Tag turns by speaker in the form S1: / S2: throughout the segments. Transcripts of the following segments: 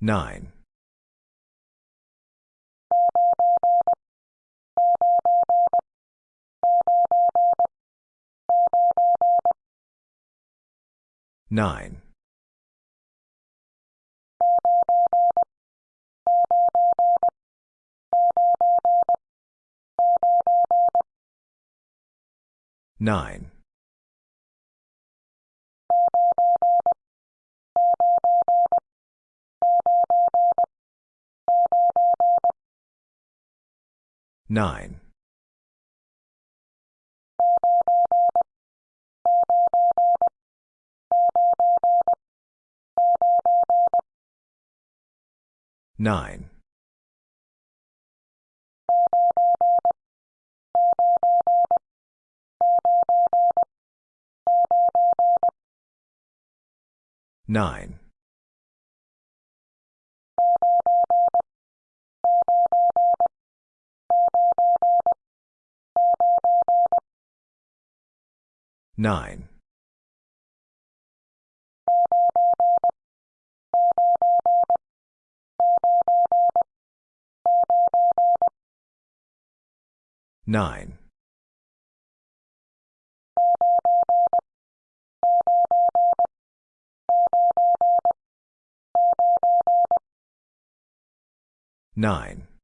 S1: Nine. Nine. Nine. 9. 9. 9. 9. 9. 9.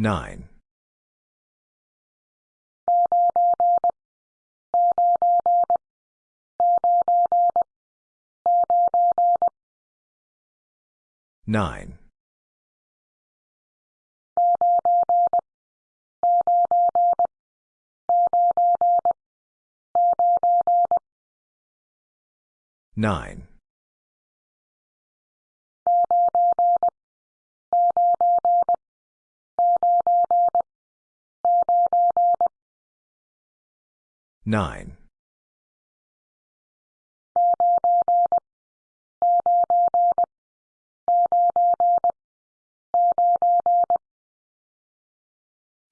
S1: 9. 9. 9. Nine.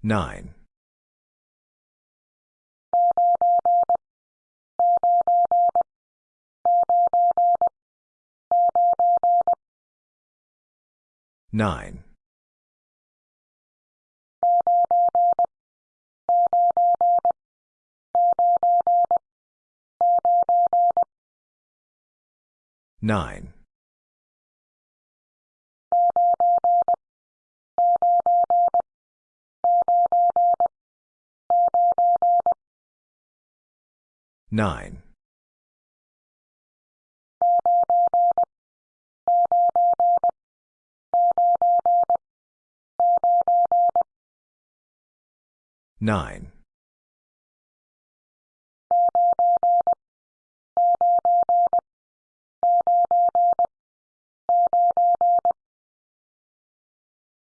S1: Nine. Nine. Nine. Nine. Nine.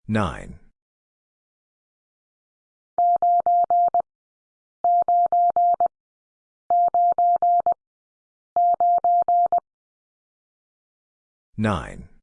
S1: Nine. Nine.